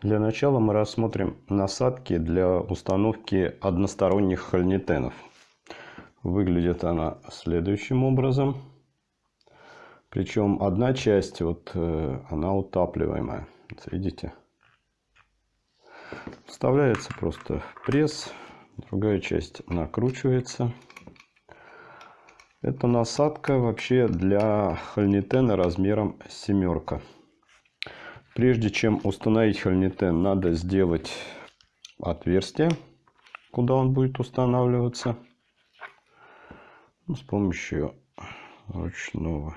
Для начала мы рассмотрим насадки для установки односторонних хольнитенов. Выглядит она следующим образом. Причем одна часть, вот э, она утапливаемая. видите? Вставляется просто пресс, другая часть накручивается. Это насадка вообще для хольнитена размером семерка. Прежде чем установить хольнитен, надо сделать отверстие, куда он будет устанавливаться. Ну, с помощью ручного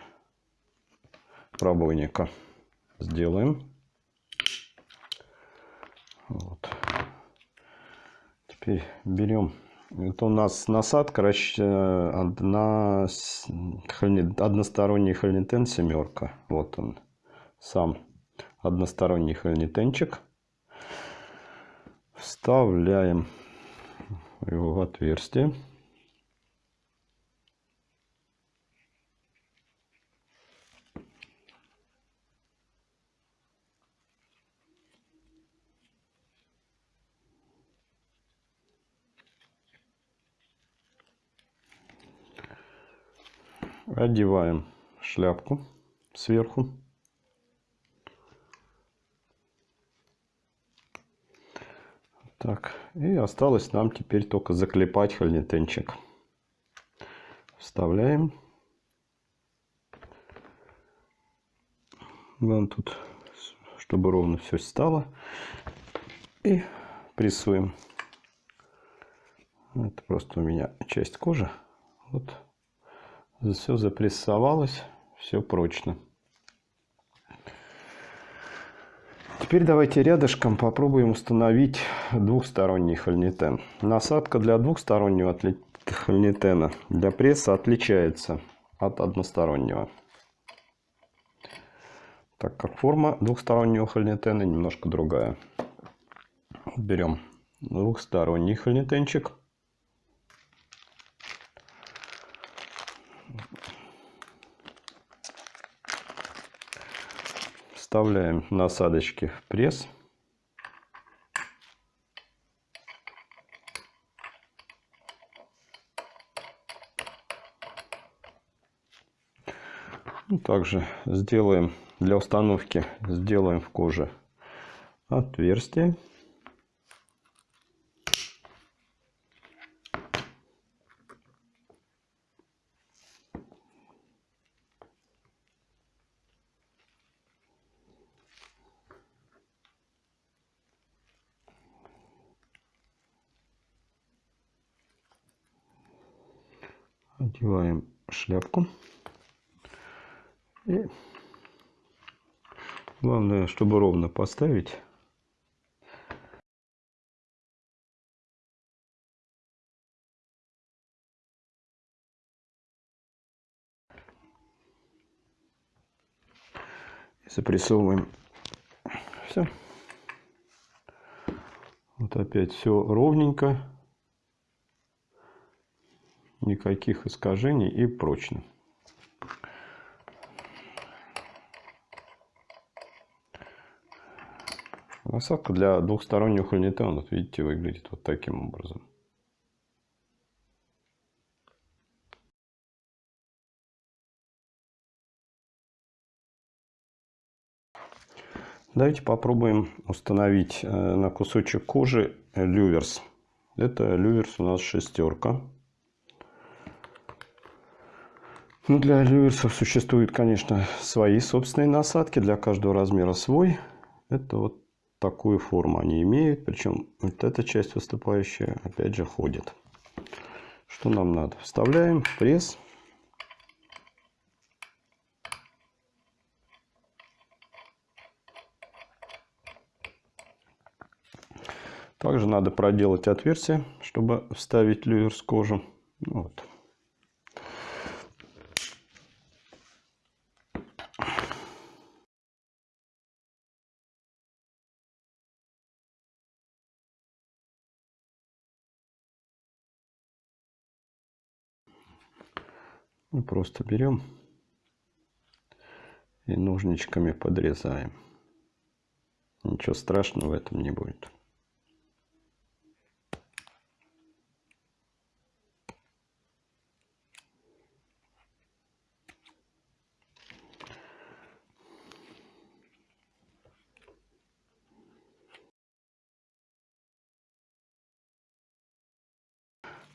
пробойника сделаем. Вот. Теперь берем. Это у нас насадка на односторонний хольнитен семерка. Вот он сам односторонний хольнитенчик. Вставляем его в отверстие. Одеваем шляпку сверху. Так, и осталось нам теперь только заклепать хольнитенчик. Вставляем. Вон тут, чтобы ровно все стало. И прессуем. Это просто у меня часть кожи. Вот все запрессовалось, все прочно. Теперь давайте рядышком попробуем установить двухсторонний хольнитен. Насадка для двухстороннего хольнитена для пресса отличается от одностороннего. Так как форма двухстороннего хольнитена немножко другая. Берем двухсторонний хольнитенчик. Вставляем насадочки в пресс. Ну, также сделаем для установки сделаем в коже отверстие. Одеваем шляпку. И главное, чтобы ровно поставить. Запрессовываем. Все. Вот опять все ровненько никаких искажений и прочно. Насадка для двухстороннего хольнитена, вот видите, выглядит вот таким образом. Давайте попробуем установить э, на кусочек кожи люверс. Это люверс у нас шестерка. Ну, для люверсов существуют, конечно, свои собственные насадки. Для каждого размера свой. Это вот такую форму они имеют. Причем вот эта часть выступающая, опять же, ходит. Что нам надо? Вставляем пресс. Также надо проделать отверстие, чтобы вставить люверс кожу. Вот. Мы просто берем и ножничками подрезаем. Ничего страшного в этом не будет.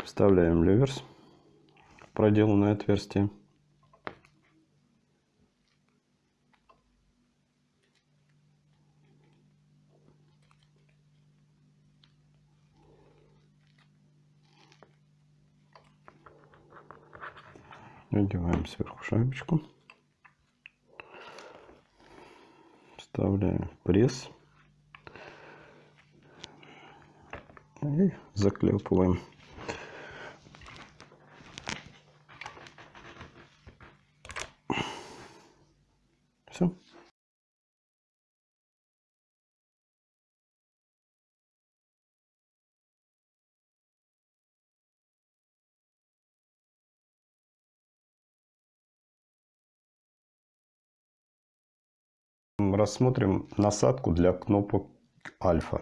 Вставляем люверс проделанное отверстие. Надеваем сверху шайбочку. Вставляем пресс. И заклепываем. Все. Рассмотрим насадку для кнопок альфа.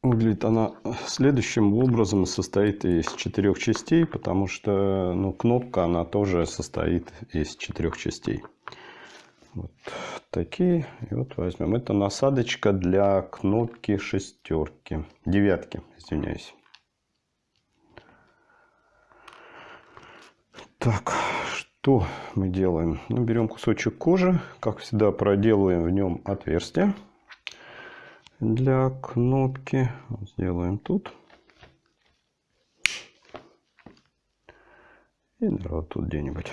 Выглядит она следующим образом, состоит из четырех частей, потому что ну, кнопка она тоже состоит из четырех частей. Вот такие. И вот возьмем. Это насадочка для кнопки шестерки. Девятки, извиняюсь. Так, что мы делаем? Ну, берем кусочек кожи. Как всегда, проделываем в нем отверстие для кнопки. Сделаем тут. И вот тут где-нибудь.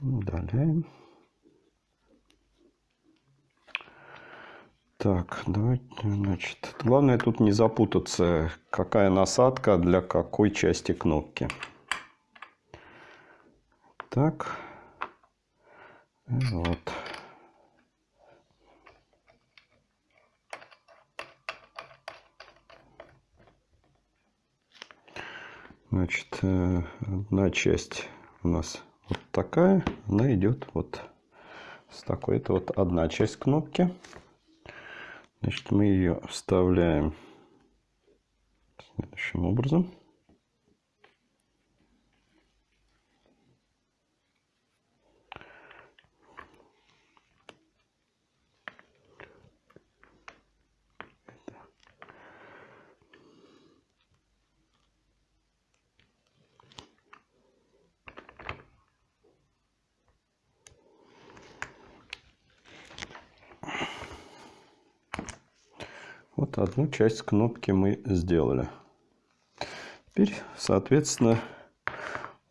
Удаляем. Так, давайте, значит, главное тут не запутаться, какая насадка для какой части кнопки. Так, вот. Значит, э, одна часть у нас вот такая, она идет вот с такой. Это вот одна часть кнопки. Значит, мы ее вставляем следующим образом. Вот одну часть кнопки мы сделали. Теперь, соответственно,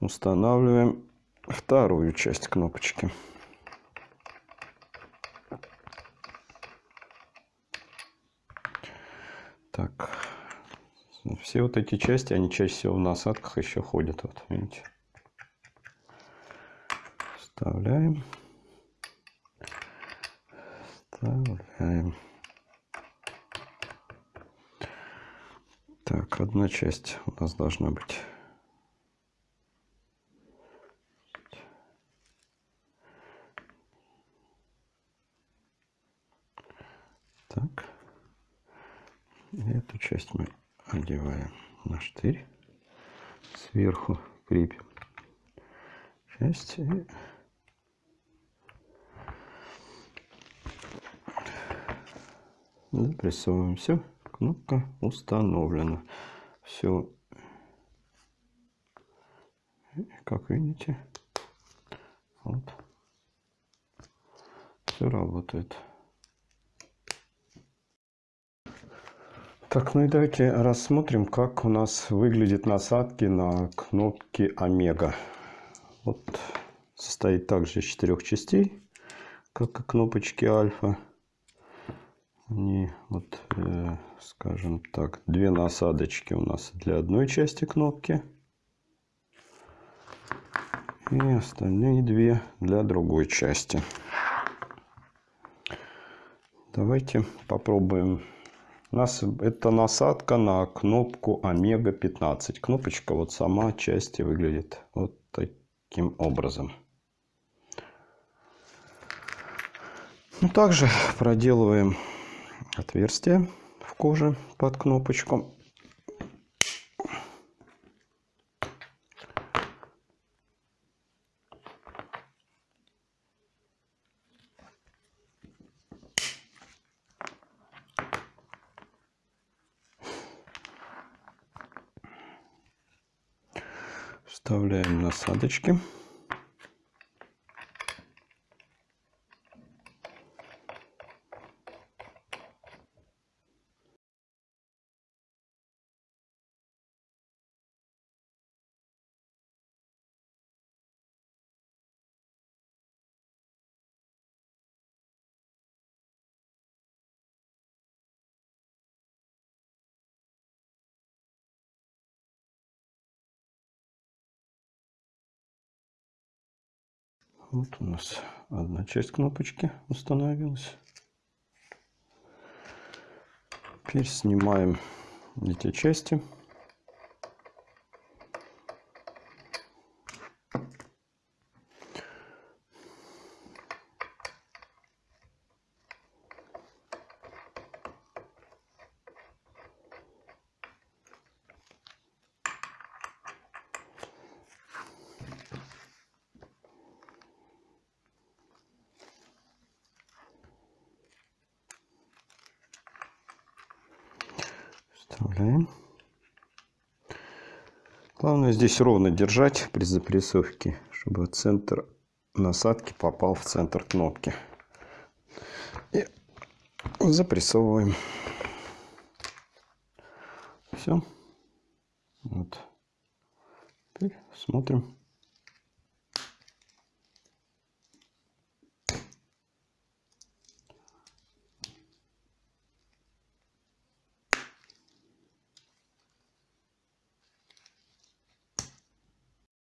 устанавливаем вторую часть кнопочки. Так, все вот эти части, они чаще всего в насадках еще ходят. Вот, видите. Вставляем. Вставляем. Так, одна часть у нас должна быть. Так. Эту часть мы одеваем на штырь. Сверху крепим часть. И... Запрессовываем все. Кнопка установлена. Все, как видите, вот, все работает. Так, ну и давайте рассмотрим, как у нас выглядят насадки на кнопки Омега. Вот состоит также из четырех частей, как и кнопочки Альфа. Они вот, э, скажем так, две насадочки у нас для одной части кнопки. И остальные две для другой части. Давайте попробуем. У нас это насадка на кнопку Омега 15. Кнопочка вот сама части выглядит вот таким образом. Ну, также проделываем отверстие в коже под кнопочку. Вставляем насадочки. Вот у нас одна часть кнопочки установилась. Теперь снимаем эти части. Вставляем. Главное здесь ровно держать при запрессовке, чтобы центр насадки попал в центр кнопки. И запрессовываем. Все. Вот. Теперь смотрим.